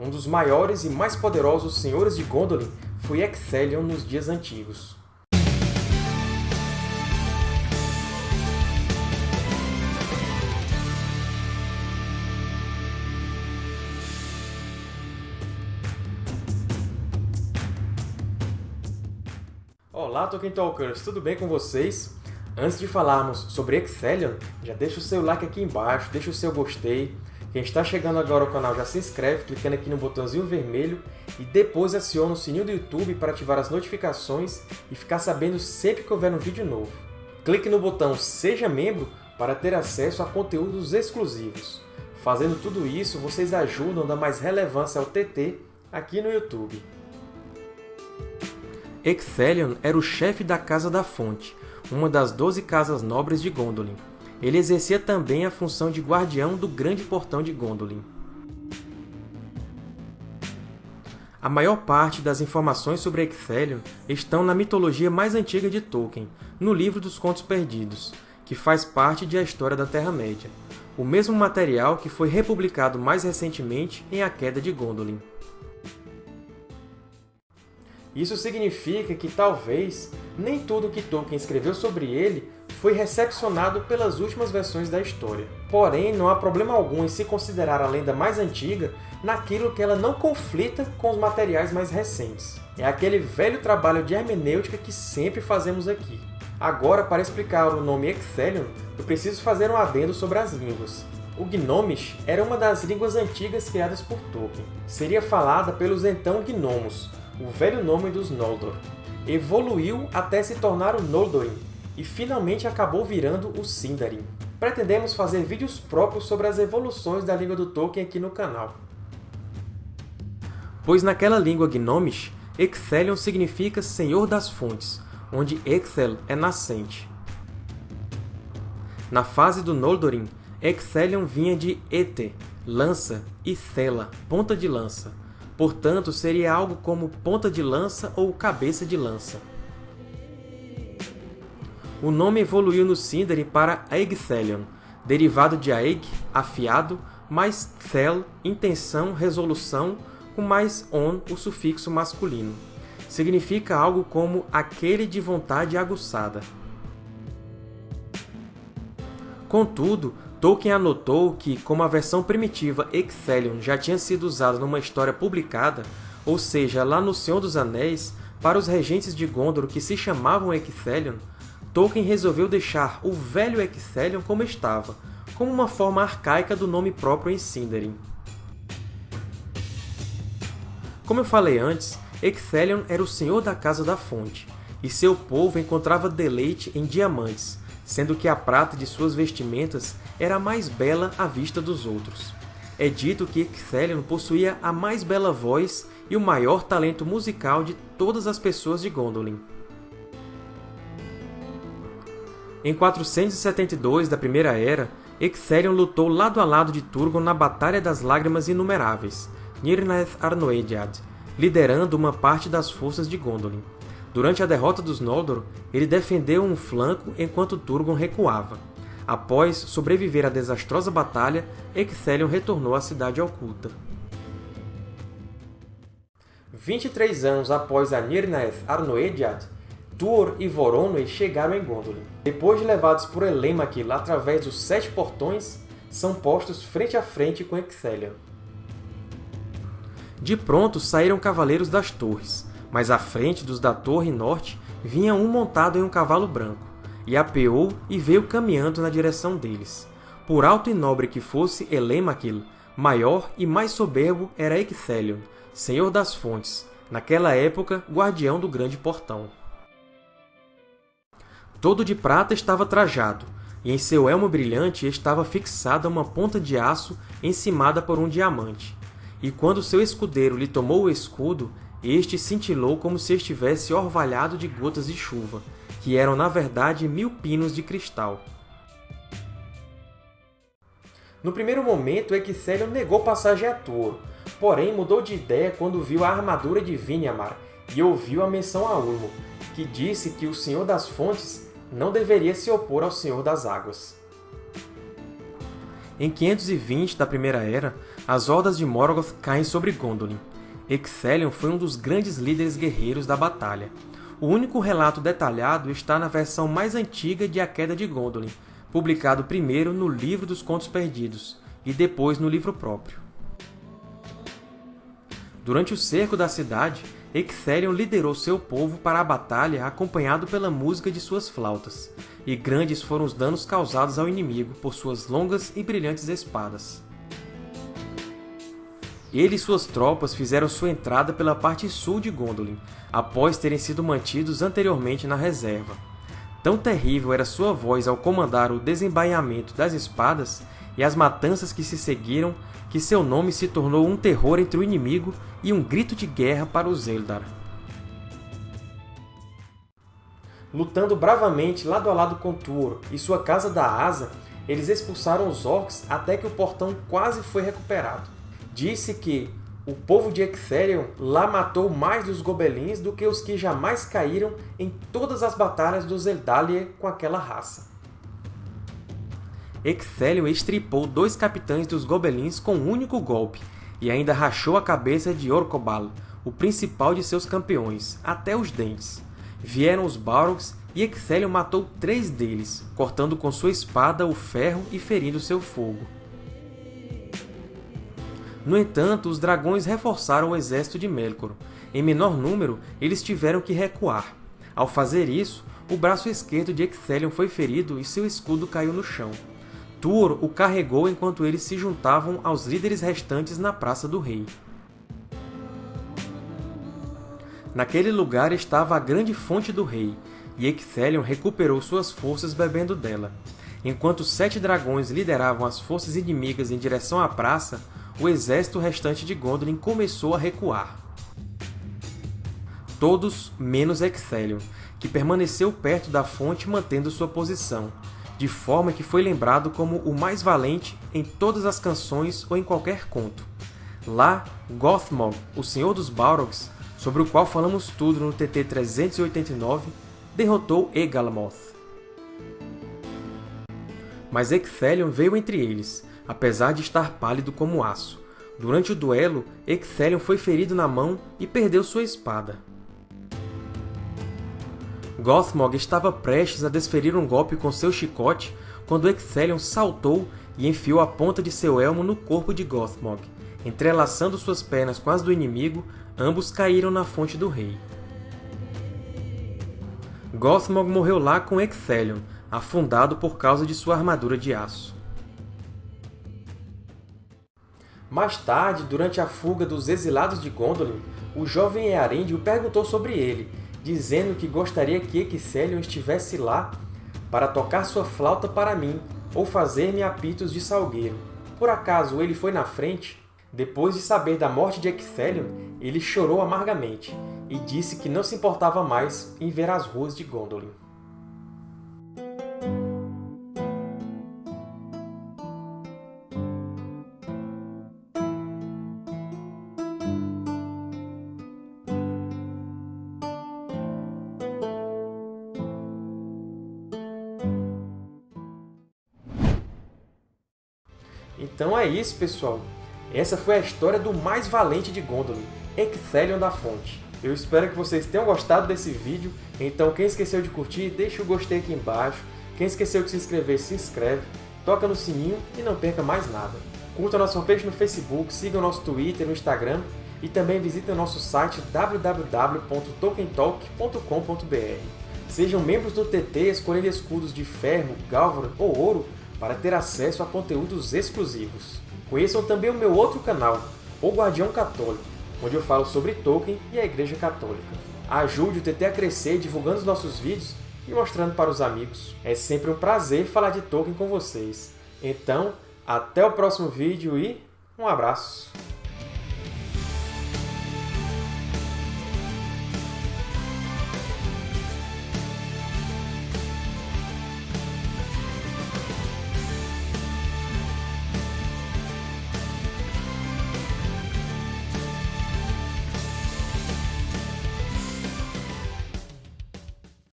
Um dos maiores e mais poderosos senhores de Gondolin foi Ecthelion nos dias antigos. Olá, Tolkien Talkers! Tudo bem com vocês? Antes de falarmos sobre Ecthelion, já deixa o seu like aqui embaixo, deixa o seu gostei. Quem está chegando agora ao canal já se inscreve clicando aqui no botãozinho vermelho e depois aciona o sininho do YouTube para ativar as notificações e ficar sabendo sempre que houver um vídeo novo. Clique no botão Seja Membro para ter acesso a conteúdos exclusivos. Fazendo tudo isso, vocês ajudam a dar mais relevância ao TT aqui no YouTube. Ecthelion era o chefe da Casa da Fonte, uma das doze casas nobres de Gondolin. Ele exercia também a função de guardião do Grande Portão de Gondolin. A maior parte das informações sobre Ecthelion estão na mitologia mais antiga de Tolkien, no Livro dos Contos Perdidos, que faz parte de A História da Terra-média, o mesmo material que foi republicado mais recentemente em A Queda de Gondolin. Isso significa que, talvez, nem tudo que Tolkien escreveu sobre ele foi recepcionado pelas últimas versões da história. Porém, não há problema algum em se considerar a lenda mais antiga naquilo que ela não conflita com os materiais mais recentes. É aquele velho trabalho de hermenêutica que sempre fazemos aqui. Agora, para explicar o nome Ecthelion, eu preciso fazer um adendo sobre as línguas. O Gnomish era uma das línguas antigas criadas por Tolkien. Seria falada pelos então Gnomos, o velho nome dos Noldor. Evoluiu até se tornar o Noldorin, e finalmente acabou virando o Sindarin. Pretendemos fazer vídeos próprios sobre as evoluções da língua do Tolkien aqui no canal. Pois naquela língua Gnomish, Ecthelion significa Senhor das Fontes, onde Ecthel é nascente. Na fase do Noldorin, Ecthelion vinha de Ete, lança, e Thela, ponta de lança, Portanto, seria algo como ponta de lança ou cabeça de lança. O nome evoluiu no Sindarin para Aegthelion, derivado de Aeg, afiado, mais Thel, intenção, resolução, com mais on, o sufixo masculino. Significa algo como aquele de vontade aguçada. Contudo, Tolkien anotou que, como a versão primitiva Ecthelion já tinha sido usada numa história publicada, ou seja, lá no Senhor dos Anéis, para os regentes de Gondor que se chamavam Ecthelion, Tolkien resolveu deixar o velho Ecthelion como estava, como uma forma arcaica do nome próprio em Sindarin. Como eu falei antes, Ecthelion era o Senhor da Casa da Fonte, e seu povo encontrava deleite em diamantes, sendo que a prata de suas vestimentas era a mais bela à vista dos outros. É dito que Ecthelion possuía a mais bela voz e o maior talento musical de todas as pessoas de Gondolin. Em 472 da Primeira Era, Ecthelion lutou lado a lado de Turgon na Batalha das Lágrimas Inumeráveis, Nirnaeth Arnoediad, liderando uma parte das forças de Gondolin. Durante a derrota dos Noldor, ele defendeu um flanco enquanto Turgon recuava. Após sobreviver à desastrosa batalha, Ecthelion retornou à Cidade Oculta. 23 anos após a Nirnaeth Arnoediad, Tuor e Voronoi chegaram em Gondolin. Depois de levados por Elêmaquil através dos Sete Portões, são postos frente a frente com Ecthelion. De pronto saíram Cavaleiros das Torres, mas à frente dos da Torre Norte vinha um montado em um cavalo branco, e apeou e veio caminhando na direção deles. Por alto e nobre que fosse Elêmaquil, maior e mais soberbo era Ecthelion, Senhor das Fontes, naquela época guardião do Grande Portão. Todo de prata estava trajado, e em seu elmo brilhante estava fixada uma ponta de aço encimada por um diamante. E quando seu escudeiro lhe tomou o escudo, este cintilou como se estivesse orvalhado de gotas de chuva, que eram na verdade mil pinos de cristal. No primeiro momento, Ecthelion negou passagem a Tuor, porém mudou de ideia quando viu a armadura de Vinyamar e ouviu a menção a Ulmo, que disse que o Senhor das Fontes não deveria se opor ao Senhor das Águas. Em 520 da Primeira Era, as hordas de Morgoth caem sobre Gondolin. Ecthelion foi um dos grandes líderes guerreiros da batalha. O único relato detalhado está na versão mais antiga de A Queda de Gondolin, publicado primeiro no Livro dos Contos Perdidos, e depois no livro próprio. Durante o cerco da cidade, Ecthelion liderou seu povo para a batalha acompanhado pela música de suas flautas, e grandes foram os danos causados ao inimigo por suas longas e brilhantes espadas. Ele e suas tropas fizeram sua entrada pela parte sul de Gondolin, após terem sido mantidos anteriormente na reserva. Tão terrível era sua voz ao comandar o desembainhamento das espadas e as matanças que se seguiram, que seu nome se tornou um terror entre o inimigo e um grito de guerra para os Eldar. Lutando bravamente lado a lado com Tuor e sua Casa da Asa, eles expulsaram os Orcs até que o portão quase foi recuperado disse que o povo de Ecthelion lá matou mais dos Gobelins do que os que jamais caíram em todas as batalhas dos Eldalir com aquela raça. Ecthelion estripou dois capitães dos Gobelins com um único golpe, e ainda rachou a cabeça de Orcobal, o principal de seus campeões, até os dentes. Vieram os Balrogs e Ecthelion matou três deles, cortando com sua espada o ferro e ferindo seu fogo. No entanto, os dragões reforçaram o exército de Melkor. Em menor número, eles tiveram que recuar. Ao fazer isso, o braço esquerdo de Ecthelion foi ferido e seu escudo caiu no chão. Tuor o carregou enquanto eles se juntavam aos líderes restantes na Praça do Rei. Naquele lugar estava a grande fonte do rei, e Ecthelion recuperou suas forças bebendo dela. Enquanto sete dragões lideravam as forças inimigas em direção à praça, o exército restante de Gondolin começou a recuar. Todos menos Ecthelion, que permaneceu perto da fonte mantendo sua posição, de forma que foi lembrado como o mais valente em todas as canções ou em qualquer conto. Lá, Gothmog, o Senhor dos Balrogs, sobre o qual falamos tudo no TT 389, derrotou Egalamoth. Mas Ecthelion veio entre eles, apesar de estar pálido como aço. Durante o duelo, Ecthelion foi ferido na mão e perdeu sua espada. Gothmog estava prestes a desferir um golpe com seu chicote quando Ecthelion saltou e enfiou a ponta de seu elmo no corpo de Gothmog. Entrelaçando suas pernas com as do inimigo, ambos caíram na fonte do rei. Gothmog morreu lá com Ecthelion, afundado por causa de sua armadura de aço. Mais tarde, durante a fuga dos exilados de Gondolin, o jovem Earendil perguntou sobre ele, dizendo que gostaria que Ecthelion estivesse lá para tocar sua flauta para mim ou fazer-me apitos de salgueiro. Por acaso ele foi na frente? Depois de saber da morte de Ecthelion, ele chorou amargamente e disse que não se importava mais em ver as ruas de Gondolin. Então é isso, pessoal! Essa foi a história do mais valente de Gondolin, Ecthelion da Fonte. Eu espero que vocês tenham gostado desse vídeo, então quem esqueceu de curtir, deixa o gostei aqui embaixo. Quem esqueceu de se inscrever, se inscreve, toca no sininho e não perca mais nada. Curta a nossa fanpage no Facebook, siga o nosso Twitter e no Instagram e também visite o nosso site www.tokentalk.com.br. Sejam membros do TT escolhendo escudos de ferro, gálvaro ou ouro para ter acesso a conteúdos exclusivos. Conheçam também o meu outro canal, O Guardião Católico, onde eu falo sobre Tolkien e a Igreja Católica. Ajude o TT a crescer divulgando os nossos vídeos e mostrando para os amigos. É sempre um prazer falar de Tolkien com vocês. Então, até o próximo vídeo e um abraço!